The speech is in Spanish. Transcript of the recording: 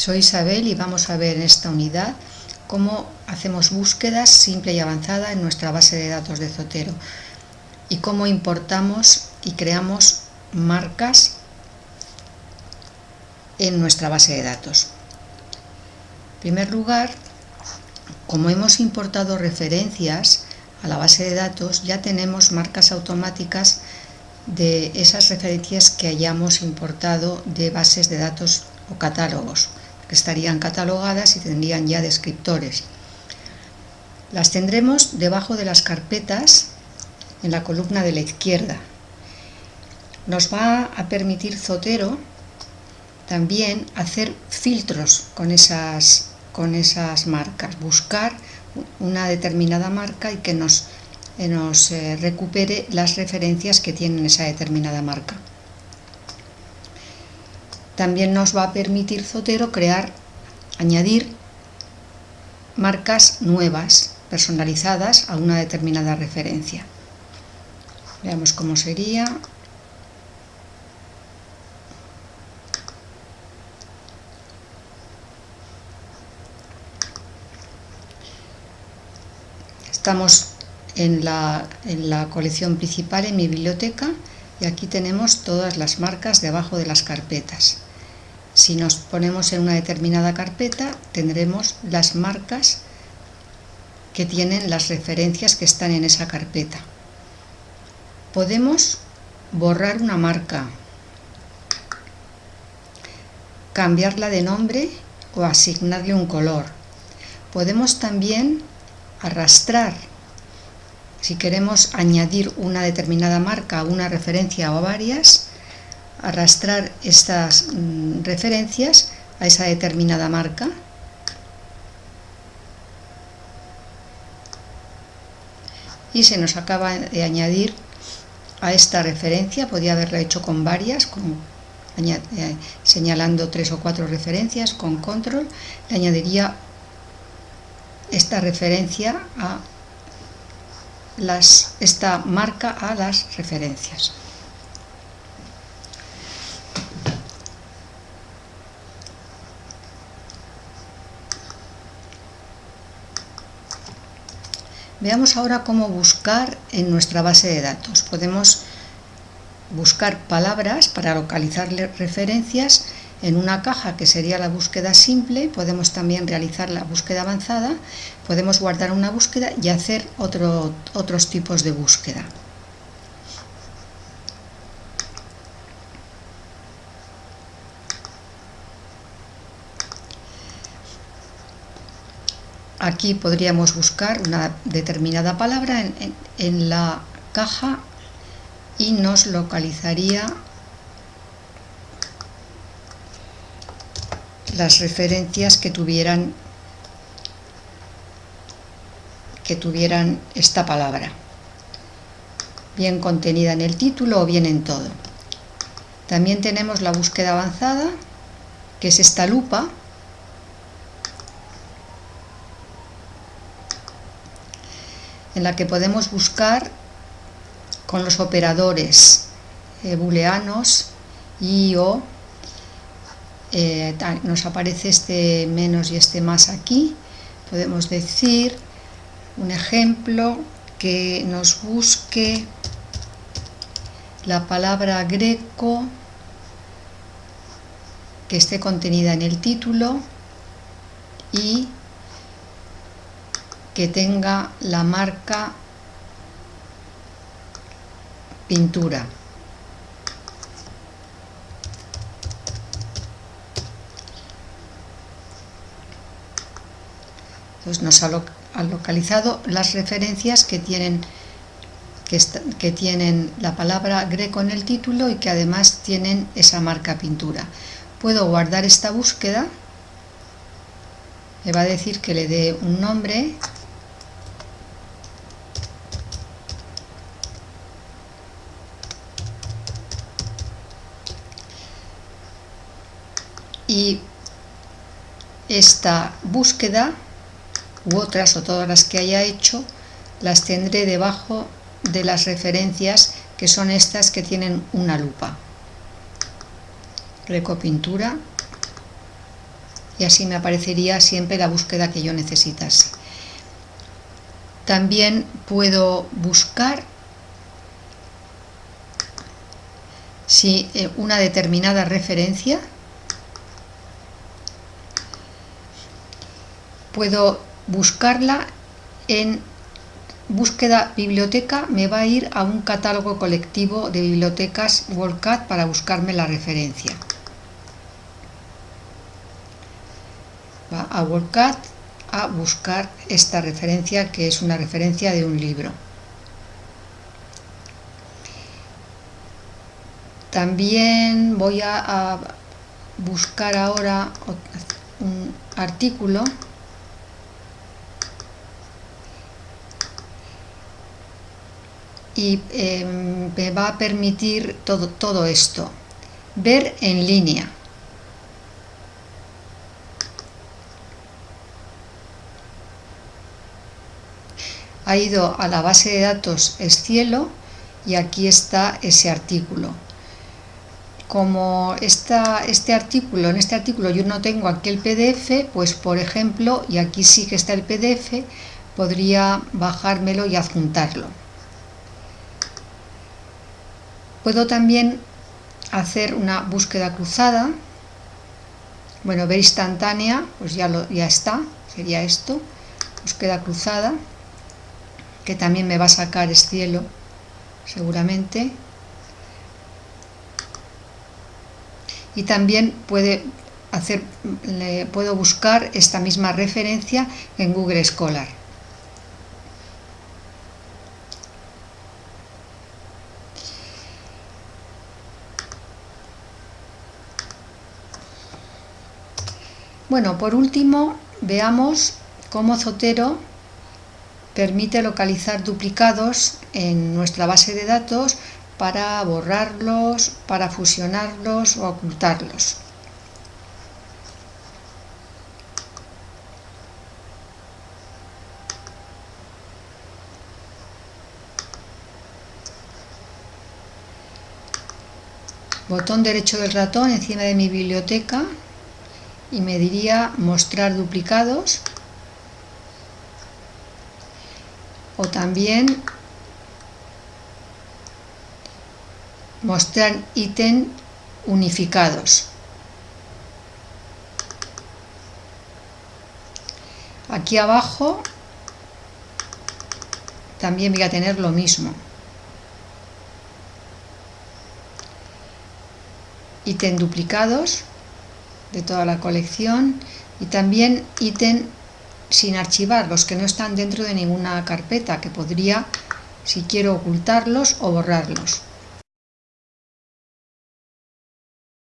Soy Isabel y vamos a ver en esta unidad cómo hacemos búsquedas simple y avanzada en nuestra base de datos de Zotero y cómo importamos y creamos marcas en nuestra base de datos. En primer lugar, como hemos importado referencias a la base de datos, ya tenemos marcas automáticas de esas referencias que hayamos importado de bases de datos o catálogos que estarían catalogadas y tendrían ya descriptores. Las tendremos debajo de las carpetas en la columna de la izquierda. Nos va a permitir Zotero también hacer filtros con esas, con esas marcas, buscar una determinada marca y que nos, nos eh, recupere las referencias que tienen esa determinada marca. También nos va a permitir Zotero crear, añadir marcas nuevas, personalizadas a una determinada referencia. Veamos cómo sería. Estamos en la, colección principal, en mi biblioteca, y aquí tenemos todas las marcas debajo de las carpetas. Si nos ponemos en una determinada carpeta, tendremos las marcas que tienen las referencias que están en esa carpeta. Podemos borrar una marca, cambiarla de nombre o asignarle un color. Podemos también arrastrar, si queremos añadir una determinada marca una referencia o varias, arrastrar estas mm, referencias a esa determinada marca y se nos acaba de añadir a esta referencia, podía haberlo hecho con varias, eh, señalando tres o cuatro referencias, con control, le añadiría esta referencia a las, esta marca a las referencias. Veamos ahora cómo buscar en nuestra base de datos. Podemos buscar palabras para localizar referencias en una caja que sería la búsqueda simple, podemos también realizar la búsqueda avanzada, podemos guardar una búsqueda y hacer otros tipos de búsqueda. Aquí podríamos buscar una determinada palabra en, la caja y nos localizaría las referencias que tuvieran que tuvieran esta palabra. Bien contenida en el título o bien en todo. También tenemos la búsqueda avanzada que es esta lupa en la que podemos buscar con los operadores eh, booleanos y o eh, nos aparece este menos y este más aquí. Podemos decir un ejemplo que nos busque la palabra greco que esté contenida en el título y que tenga la marca pintura. Entonces nos ha, localizado las referencias que tienen, que, que tienen la palabra greco en el título y que además tienen esa marca pintura. Puedo guardar esta búsqueda, me va a decir que le dé un nombre y esta búsqueda u otras o todas las que haya hecho las tendré debajo de las referencias que son estas que tienen una lupa recopintura y así me aparecería siempre la búsqueda que yo necesitase. También puedo buscar si eh, una determinada referencia puedo buscarla en búsqueda biblioteca me va a ir a un catálogo colectivo de bibliotecas WorldCat para buscarme la referencia. Va a WorldCat a buscar esta referencia que es una referencia de un libro. También voy a, a buscar ahora un artículo y em, me va a permitir todo, todo esto. Ver en línea. Ha ido a la base de datos Escielo y aquí está ese artículo. Como esta, este artículo, en este artículo yo no tengo aquí el PDF, pues por ejemplo, y aquí sí que está el PDF, podría bajármelo y adjuntarlo. Puedo también hacer una búsqueda cruzada. Bueno, ver instantánea, pues ya, lo, ya está, sería esto. Búsqueda cruzada, que también me va a sacar el cielo, seguramente. Y también puede hacer, puedo buscar esta misma referencia en Google Scholar. Bueno, por último, veamos cómo Zotero permite localizar duplicados en nuestra base de datos para borrarlos, para fusionarlos o ocultarlos. Botón derecho del ratón encima de mi biblioteca y me diría mostrar duplicados o también mostrar ítem unificados. Aquí abajo también voy a tener lo mismo. Ítem duplicados de toda la colección y también ítem sin archivar, los que no están dentro de ninguna carpeta, que podría, si quiero, ocultarlos o borrarlos.